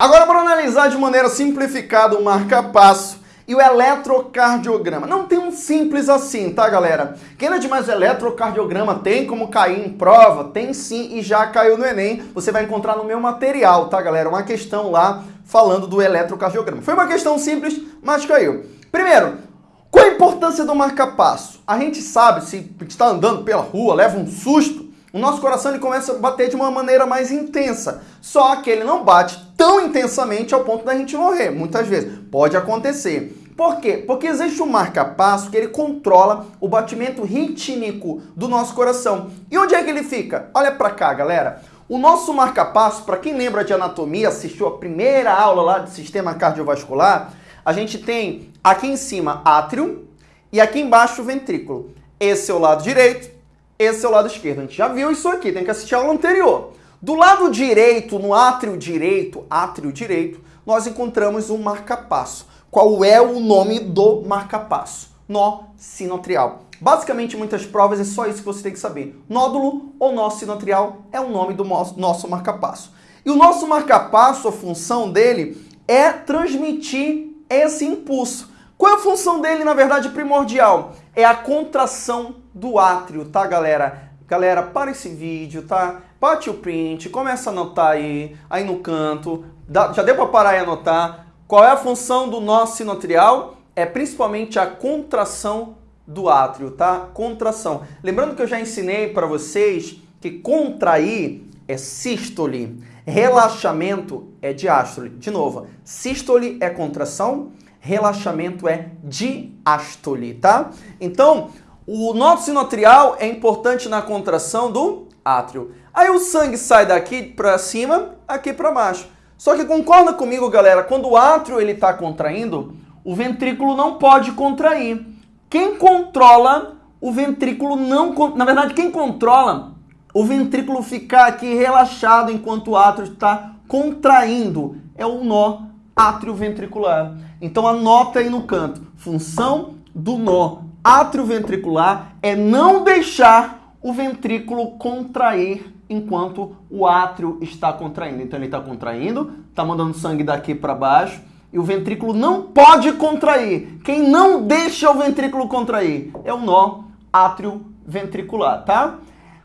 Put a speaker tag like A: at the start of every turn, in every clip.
A: Agora, para analisar de maneira simplificada o marca-passo e o eletrocardiograma. Não tem um simples assim, tá, galera? Quem não é de mais eletrocardiograma tem como cair em prova? Tem sim e já caiu no Enem. Você vai encontrar no meu material, tá, galera? Uma questão lá falando do eletrocardiograma. Foi uma questão simples, mas caiu. Primeiro, qual a importância do marca-passo? A gente sabe, se está andando pela rua, leva um susto, o nosso coração ele começa a bater de uma maneira mais intensa. Só que ele não bate tão intensamente ao ponto da gente morrer, muitas vezes. Pode acontecer. Por quê? Porque existe um marca-passo que ele controla o batimento rítmico do nosso coração. E onde é que ele fica? Olha para cá, galera. O nosso marca-passo, para quem lembra de anatomia, assistiu a primeira aula lá de sistema cardiovascular, a gente tem aqui em cima átrio e aqui embaixo ventrículo. Esse é o lado direito, esse é o lado esquerdo. A gente já viu isso aqui, tem que assistir a aula anterior. Do lado direito, no átrio direito, átrio direito, nós encontramos um marca-passo. Qual é o nome do marca-passo? Nó sinotrial. Basicamente, muitas provas é só isso que você tem que saber. Nódulo ou nó sinotrial é o nome do nosso marca-passo. E o nosso marca-passo, a função dele é transmitir esse impulso. Qual é a função dele, na verdade, primordial? É a contração do átrio, tá, galera? Galera, para esse vídeo, tá? Bate o print, começa a anotar aí, aí no canto. já deu para parar e anotar. Qual é a função do nó sinotrial? É principalmente a contração do átrio, tá? Contração. Lembrando que eu já ensinei para vocês que contrair é sístole, relaxamento é diástole. De novo, sístole é contração, relaxamento é diástole, tá? Então, o nó sinotrial é importante na contração do átrio. Aí o sangue sai daqui para cima, aqui para baixo. Só que concorda comigo, galera, quando o átrio ele está contraindo, o ventrículo não pode contrair. Quem controla o ventrículo não... Na verdade, quem controla o ventrículo ficar aqui relaxado enquanto o átrio está contraindo é o nó atrioventricular. Então anota aí no canto. Função do nó atrioventricular é não deixar o ventrículo contrair enquanto o átrio está contraindo. Então ele está contraindo, está mandando sangue daqui para baixo e o ventrículo não pode contrair. Quem não deixa o ventrículo contrair é o nó atrioventricular, tá?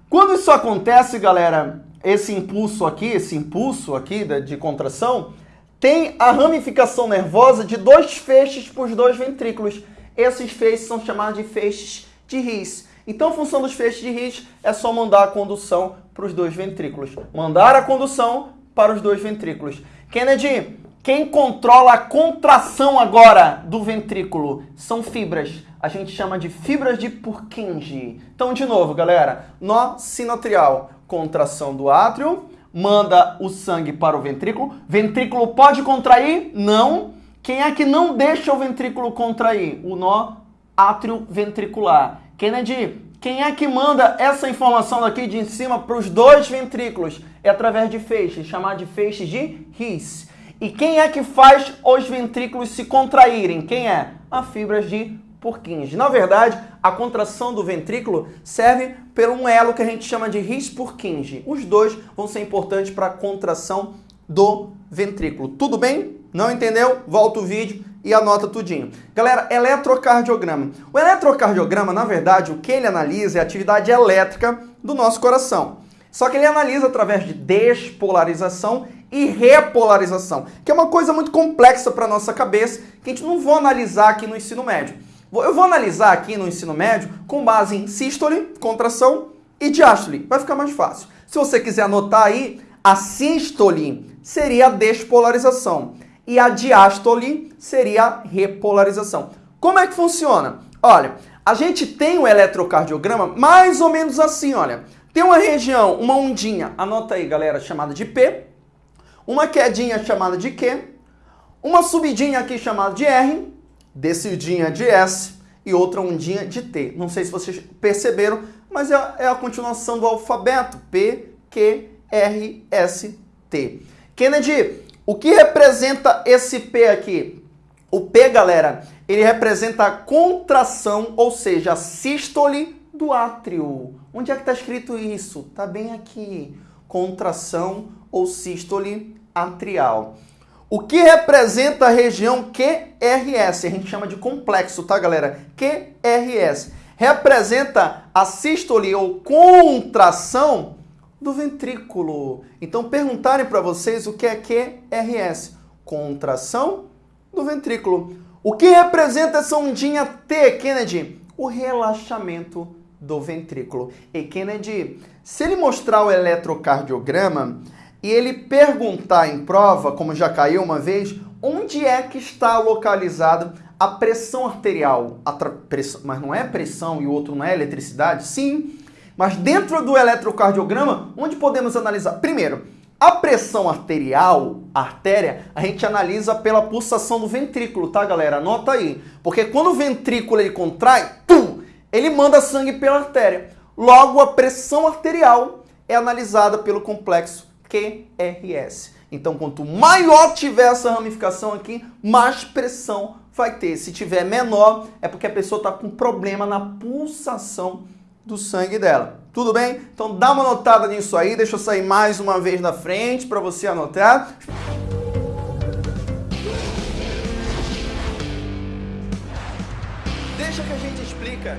A: Quando isso acontece, galera, esse impulso aqui, esse impulso aqui de contração, tem a ramificação nervosa de dois feixes para os dois ventrículos. Esses feixes são chamados de feixes de His. Então, a função dos feixes de His é só mandar a condução para os dois ventrículos. Mandar a condução para os dois ventrículos. Kennedy, quem controla a contração agora do ventrículo são fibras. A gente chama de fibras de Purkinje. Então, de novo, galera, nó sinotrial, contração do átrio, manda o sangue para o ventrículo. Ventrículo pode contrair? Não. Quem é que não deixa o ventrículo contrair? O nó átrio ventricular. Kennedy, quem é que manda essa informação daqui de cima para os dois ventrículos? É através de feixes, chamado de feixes de His. E quem é que faz os ventrículos se contraírem? Quem é? As fibras de Purkinje. Na verdade, a contração do ventrículo serve por um elo que a gente chama de His-Purkinje. Os dois vão ser importantes para a contração do ventrículo. Tudo bem? Não entendeu? Volta o vídeo e anota tudinho. Galera, eletrocardiograma. O eletrocardiograma, na verdade, o que ele analisa é a atividade elétrica do nosso coração. Só que ele analisa através de despolarização e repolarização, que é uma coisa muito complexa para nossa cabeça, que a gente não vai analisar aqui no ensino médio. Eu vou analisar aqui no ensino médio com base em sístole, contração e diástole. Vai ficar mais fácil. Se você quiser anotar aí, a sístole seria a despolarização e a diástole seria a repolarização. Como é que funciona? Olha, a gente tem o eletrocardiograma mais ou menos assim, olha. Tem uma região, uma ondinha, anota aí, galera, chamada de P, uma quedinha chamada de Q, uma subidinha aqui chamada de R descidinha de S e outra ondinha de T. Não sei se vocês perceberam, mas é, é a continuação do alfabeto. P, Q, R, S, T. Kennedy, o que representa esse P aqui? O P, galera, ele representa a contração, ou seja, a sístole do átrio. Onde é que está escrito isso? Está bem aqui. Contração ou sístole atrial. O que representa a região QRS? A gente chama de complexo, tá, galera? QRS. Representa a sístole ou contração do ventrículo. Então, perguntarem para vocês o que é QRS. Contração do ventrículo. O que representa essa ondinha T, Kennedy? O relaxamento do ventrículo. E Kennedy, se ele mostrar o eletrocardiograma e ele perguntar em prova, como já caiu uma vez, onde é que está localizado a pressão arterial, a pressão, mas não é pressão e o outro não é eletricidade? Sim, mas dentro do eletrocardiograma, onde podemos analisar? Primeiro, a pressão arterial, a artéria, a gente analisa pela pulsação do ventrículo, tá, galera? Anota aí. Porque quando o ventrículo ele contrai, tum, ele manda sangue pela artéria. Logo, a pressão arterial é analisada pelo complexo QRS. Então, quanto maior tiver essa ramificação aqui, mais pressão vai ter. Se tiver menor, é porque a pessoa está com problema na pulsação do sangue dela. Tudo bem? Então dá uma notada nisso aí, deixa eu sair mais uma vez na frente para você anotar. Deixa que a gente explica